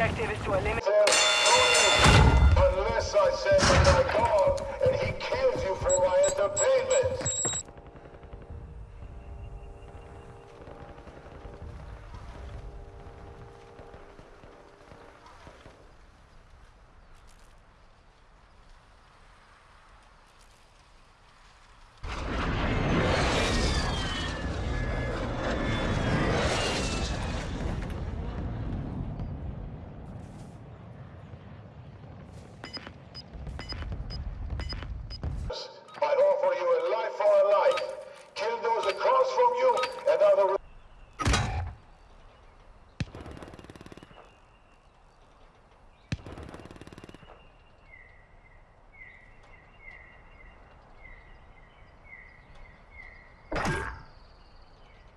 objective is to eliminate... Unless I say, my God, and he kills you for my entertainment. another